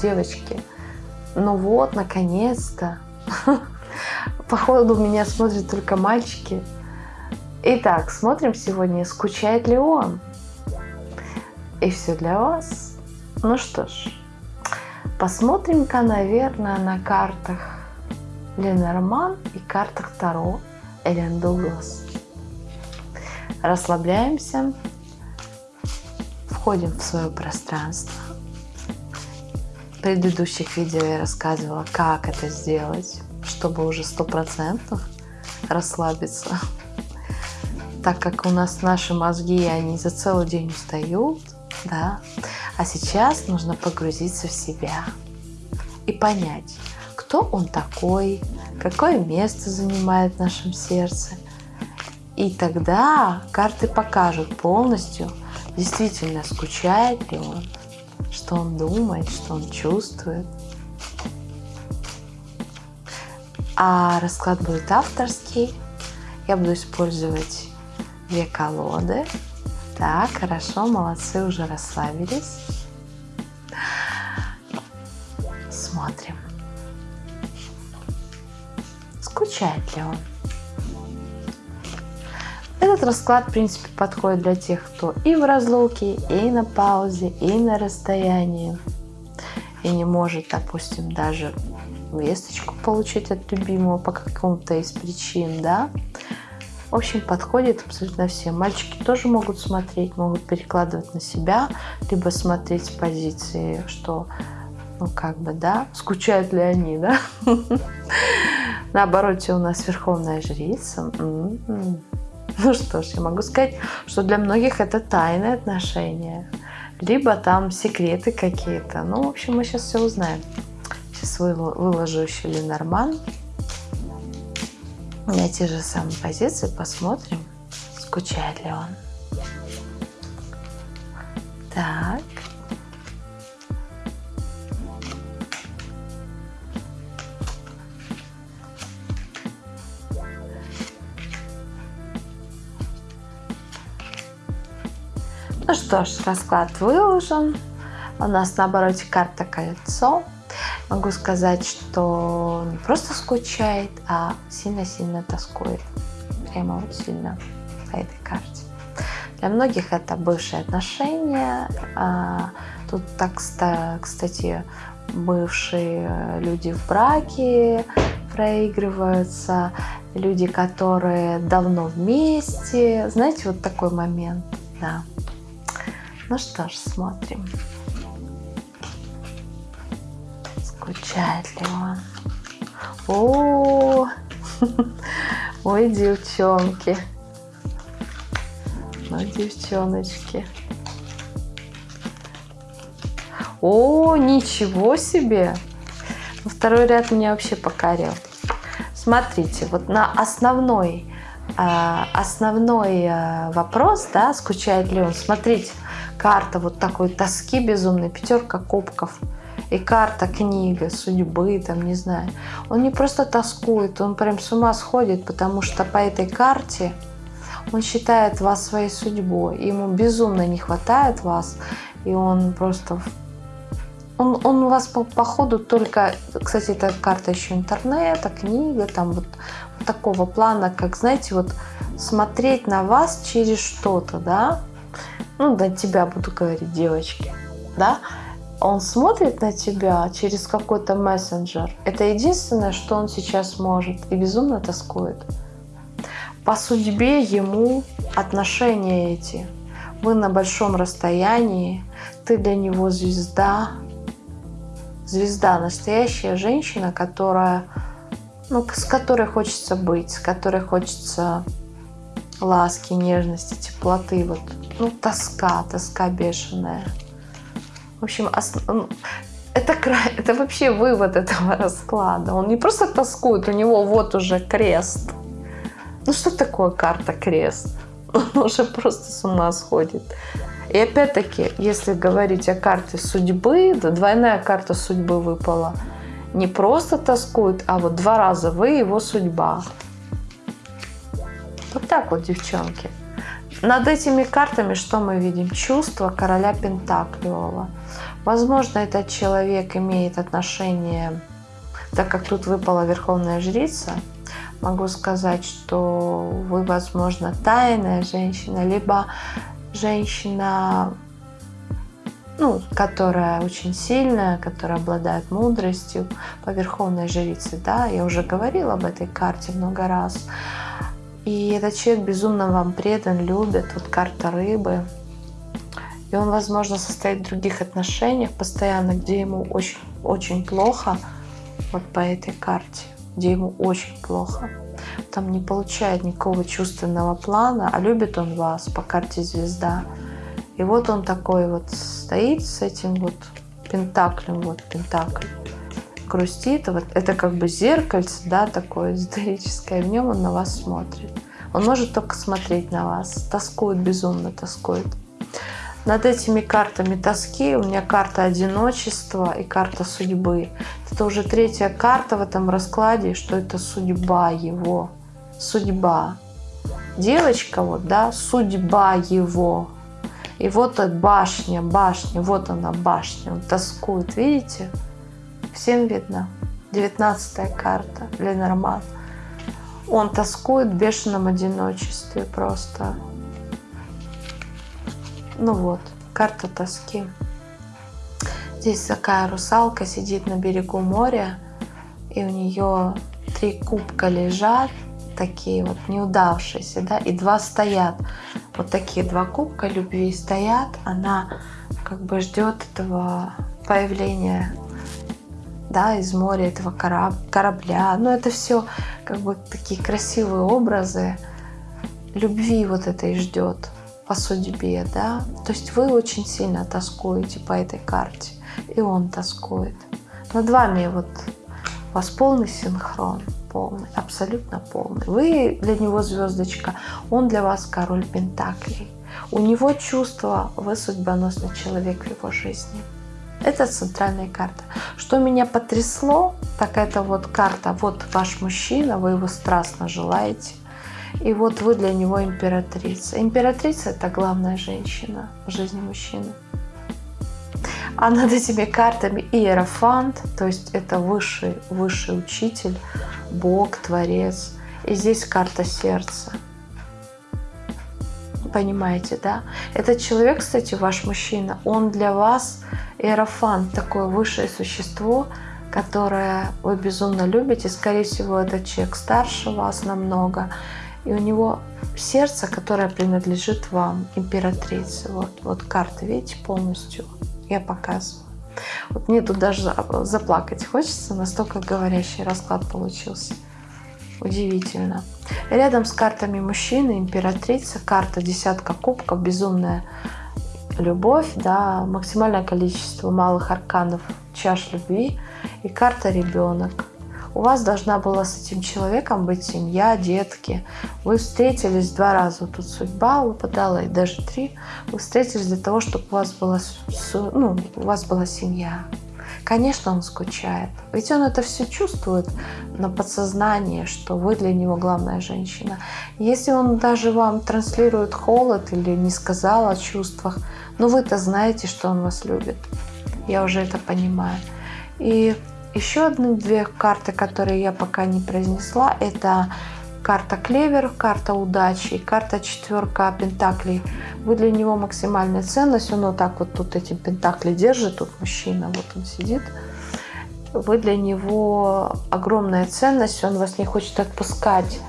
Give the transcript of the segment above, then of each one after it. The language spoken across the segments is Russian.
Девочки, ну вот, наконец-то. Походу, меня смотрят только мальчики. Итак, смотрим сегодня, скучает ли он. И все для вас. Ну что ж, посмотрим-ка, наверное, на картах Ленорман и картах Таро Элен Дуглас. Расслабляемся, входим в свое пространство. В предыдущих видео я рассказывала, как это сделать, чтобы уже сто процентов расслабиться. Так как у нас наши мозги, они за целый день устают, да, а сейчас нужно погрузиться в себя и понять, кто он такой, какое место занимает в нашем сердце. И тогда карты покажут полностью, действительно скучает ли он, что он думает, что он чувствует. А расклад будет авторский. Я буду использовать две колоды. Так, хорошо, молодцы, уже расслабились. Смотрим. Скучает ли он? Этот расклад, в принципе, подходит для тех, кто и в разлуке, и на паузе, и на расстоянии, и не может, допустим, даже весточку получить от любимого по какому-то из причин, да. В общем, подходит абсолютно всем. Мальчики тоже могут смотреть, могут перекладывать на себя, либо смотреть с позиции, что, ну, как бы, да, скучают ли они, да. На обороте у нас Верховная Жрица. Ну что ж, я могу сказать, что для многих это тайные отношения, либо там секреты какие-то. Ну, в общем, мы сейчас все узнаем. Сейчас выложу еще Ленорман. На те же самые позиции посмотрим, скучает ли он. Так. Ну что ж, расклад выложен. У нас на обороте карта кольцо. Могу сказать, что не просто скучает, а сильно-сильно тоскует. Прямо вот сильно по этой карте. Для многих это бывшие отношения. А, тут так, кстати, бывшие люди в браке проигрываются, люди, которые давно вместе. Знаете, вот такой момент, да. Ну что ж, смотрим. Скучает ли он? О, ой, девчонки. Ну, девчоночки. О, ничего себе! Второй ряд меня вообще покорил. Смотрите, вот на основной, а, основной а, вопрос, да, скучает ли он, смотрите, карта вот такой тоски безумной, пятерка кубков и карта книга судьбы, там, не знаю. Он не просто тоскует, он прям с ума сходит, потому что по этой карте он считает вас своей судьбой. Ему безумно не хватает вас, и он просто... Он, он у вас по, по ходу только... Кстати, эта карта еще интернета, книга, там вот, вот такого плана, как, знаете, вот смотреть на вас через что-то, да, ну, на тебя буду говорить, девочки, да, он смотрит на тебя через какой-то мессенджер. Это единственное, что он сейчас может и безумно тоскует. По судьбе ему отношения эти. Вы на большом расстоянии, ты для него звезда. Звезда, настоящая женщина, которая, ну, с которой хочется быть, с которой хочется ласки, нежности, теплоты, вот ну, тоска, тоска бешеная. В общем, это, это вообще вывод этого расклада. Он не просто тоскует, у него вот уже крест. Ну что такое карта крест? Он уже просто с ума сходит. И опять-таки, если говорить о карте судьбы, да, двойная карта судьбы выпала. Не просто тоскует, а вот два раза вы его судьба. Вот так вот, девчонки. Над этими картами что мы видим? Чувство короля Пентаклевого. Возможно, этот человек имеет отношение, так как тут выпала Верховная Жрица, могу сказать, что вы, возможно, тайная женщина, либо женщина, ну, которая очень сильная, которая обладает мудростью по Верховной Жрице, да, я уже говорила об этой карте много раз. И этот человек безумно вам предан, любит, вот карта рыбы. И он, возможно, состоит в других отношениях постоянно, где ему очень, очень плохо, вот по этой карте где ему очень плохо. Там не получает никакого чувственного плана, а любит он вас по карте звезда. И вот он такой вот стоит с этим вот пентаклем, вот пентакль, грустит. Вот это как бы зеркальце, да, такое эзотерическое, в нем он на вас смотрит. Он может только смотреть на вас, тоскует, безумно тоскует. Над этими картами тоски у меня карта одиночества и карта судьбы. Это уже третья карта в этом раскладе, что это судьба его. Судьба. Девочка вот, да, судьба его. И вот башня, башня, вот она башня. Он тоскует, видите? Всем видно. Девятнадцатая карта, Ленорман. Он тоскует в бешеном одиночестве просто. Ну вот, карта тоски. Здесь такая русалка сидит на берегу моря, и у нее три кубка лежат, такие вот неудавшиеся, да, и два стоят. Вот такие два кубка любви стоят, она как бы ждет этого появления да, из моря этого корабля. Но это все как бы такие красивые образы любви вот этой ждет по судьбе, да. То есть вы очень сильно тоскуете по этой карте, и он тоскует. Над вами вот у вас полный синхрон, полный, абсолютно полный. Вы для него звездочка, он для вас король Пентаклей. У него чувство, вы судьбоносный человек в его жизни. Это центральная карта. Что меня потрясло, так это вот карта, вот ваш мужчина, вы его страстно желаете. И вот вы для него императрица. Императрица – это главная женщина в жизни мужчины. А над этими картами иерофант, то есть это высший, высший учитель, Бог, Творец. И здесь карта сердца. Понимаете, да? Этот человек, кстати, ваш мужчина, он для вас иерофант, такое высшее существо, которое вы безумно любите. Скорее всего, этот человек старше вас намного и у него сердце, которое принадлежит вам, императрице. Вот, вот карта, видите, полностью я показываю. Вот мне тут даже заплакать хочется, настолько говорящий расклад получился. Удивительно. Рядом с картами мужчины, императрица, карта десятка кубков, безумная любовь, да, максимальное количество малых арканов, чаш любви и карта ребенок. У вас должна была с этим человеком быть семья, детки. Вы встретились два раза, тут судьба выпадала, и даже три. Вы встретились для того, чтобы у вас была, ну, у вас была семья. Конечно, он скучает. Ведь он это все чувствует на подсознании, что вы для него главная женщина. Если он даже вам транслирует холод или не сказал о чувствах, но ну, вы-то знаете, что он вас любит. Я уже это понимаю. И еще одни две карты, которые я пока не произнесла, это карта клевер, карта удачи карта четверка пентаклей. Вы для него максимальная ценность. Он вот так вот тут эти пентакли держит, тут мужчина, вот он сидит. Вы для него огромная ценность, он вас не хочет отпускать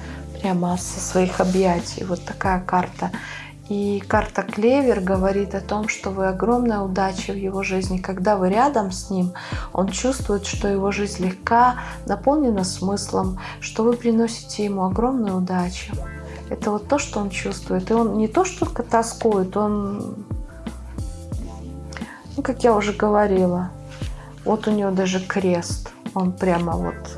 прямо со своих объятий. Вот такая карта. И карта Клевер говорит о том, что вы огромная удача в его жизни. Когда вы рядом с ним, он чувствует, что его жизнь легка, наполнена смыслом, что вы приносите ему огромную удачу. Это вот то, что он чувствует. И он не то, что тоскует, он, ну, как я уже говорила, вот у него даже крест. Он прямо вот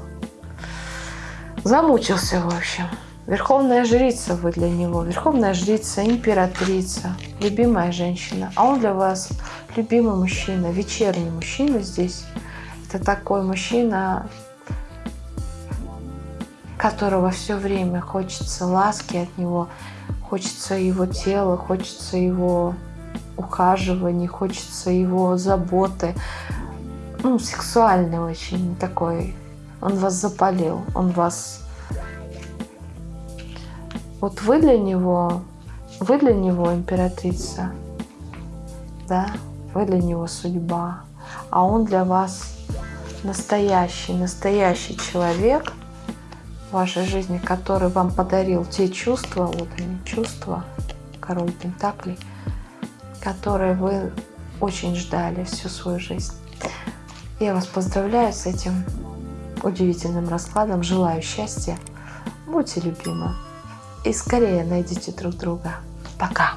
замучился, в общем. Верховная жрица вы для него, верховная жрица, императрица, любимая женщина. А он для вас любимый мужчина, вечерний мужчина здесь. Это такой мужчина, которого все время хочется ласки от него, хочется его тела, хочется его ухаживаний, хочется его заботы. Ну, сексуальный очень такой. Он вас запалил, он вас... Вот вы для него, вы для него императрица, да, вы для него судьба, а он для вас настоящий, настоящий человек в вашей жизни, который вам подарил те чувства, вот они, чувства, король Пентаклей, которые вы очень ждали всю свою жизнь. Я вас поздравляю с этим удивительным раскладом, желаю счастья, будьте любимы и скорее найдите друг друга. Пока!